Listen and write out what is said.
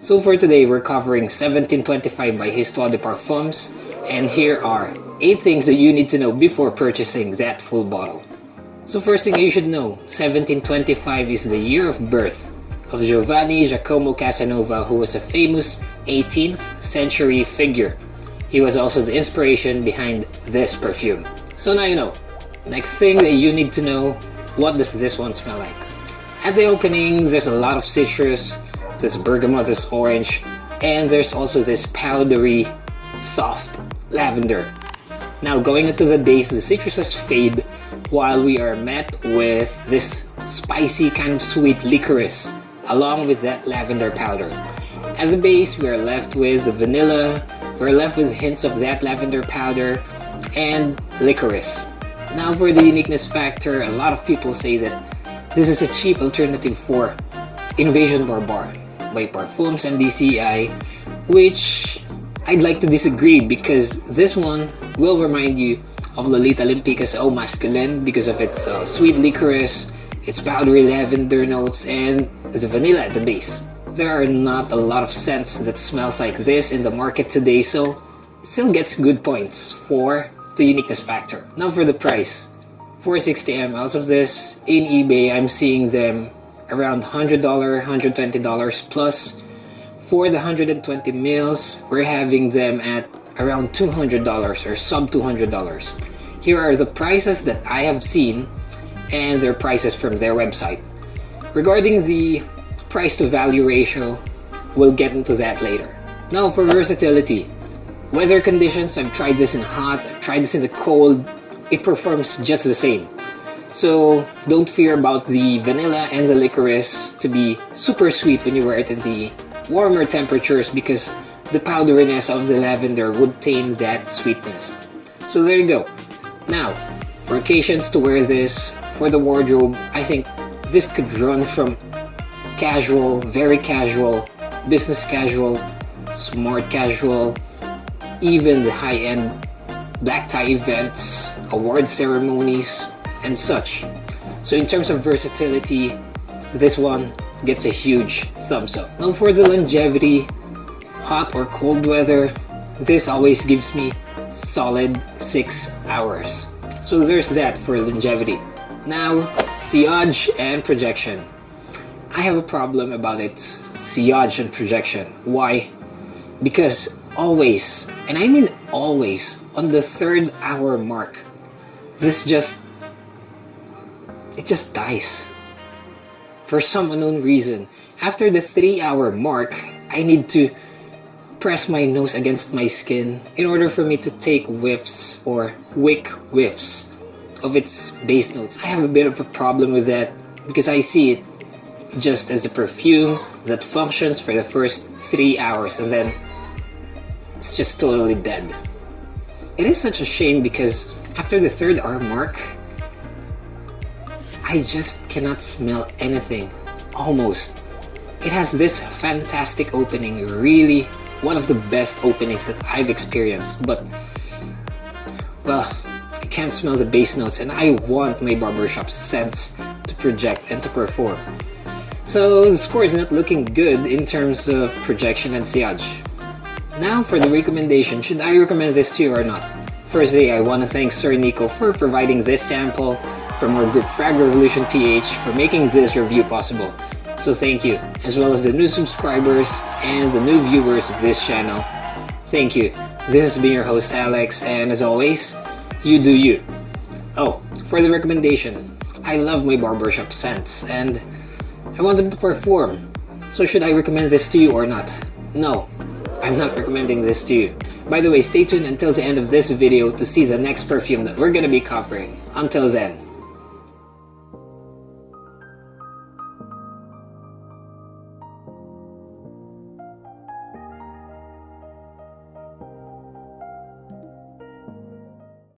So for today, we're covering 1725 by Histoire de Parfums, and here are 8 things that you need to know before purchasing that full bottle. So first thing you should know, 1725 is the year of birth of Giovanni Giacomo Casanova who was a famous 18th century figure. He was also the inspiration behind this perfume. So now you know. Next thing that you need to know, what does this one smell like? At the opening, there's a lot of citrus, this bergamot, this orange, and there's also this powdery, soft lavender. Now going into the base, the citruses fade while we are met with this spicy kind of sweet licorice along with that lavender powder. At the base, we are left with the vanilla, we're left with hints of that lavender powder, and licorice. Now for the uniqueness factor, a lot of people say that this is a cheap alternative for Invasion Barbare by Parfums MDCI, which I'd like to disagree because this one will remind you of Lolita Lempicka's Eau Masculine because of its uh, sweet licorice, its powdery lavender notes, and the vanilla at the base. There are not a lot of scents that smells like this in the market today, so it still gets good points for the uniqueness factor. Now for the price. 460 mLs of this in eBay, I'm seeing them around $100, $120 plus. For the 120 mils, we're having them at around $200 or sub $200. Here are the prices that I have seen and their prices from their website. Regarding the price to value ratio, we'll get into that later. Now for versatility. Weather conditions, I've tried this in hot, I've tried this in the cold, it performs just the same. So don't fear about the vanilla and the licorice to be super sweet when you wear it in the warmer temperatures because the powderiness of the lavender would tame that sweetness. So there you go. Now, for occasions to wear this, for the wardrobe, I think this could run from casual, very casual, business casual, smart casual, even the high-end black tie events, award ceremonies, and such. So in terms of versatility, this one gets a huge thumbs up. Now for the longevity, hot or cold weather, this always gives me solid 6 hours. So there's that for longevity. Now, sillage and projection. I have a problem about its sillage and projection. Why? Because always, and I mean always, on the third hour mark, this just, it just dies. For some unknown reason, after the three hour mark, I need to press my nose against my skin in order for me to take whiffs or wick whiffs of its base notes. I have a bit of a problem with that because I see it just as a perfume that functions for the first three hours and then it's just totally dead. It is such a shame because after the third hour mark, I just cannot smell anything. Almost. It has this fantastic opening, really one of the best openings that I've experienced, but well, I can't smell the base notes and I want my barbershop scents to project and to perform. So the score is not looking good in terms of projection and sillage. Now for the recommendation, should I recommend this to you or not? Firstly, I want to thank Sir Nico for providing this sample from our group Frag Revolution PH for making this review possible. So thank you, as well as the new subscribers and the new viewers of this channel. Thank you. This has been your host Alex, and as always, you do you. Oh, for the recommendation, I love my barbershop scents, and I want them to perform. So should I recommend this to you or not? No, I'm not recommending this to you. By the way, stay tuned until the end of this video to see the next perfume that we're gonna be covering. Until then,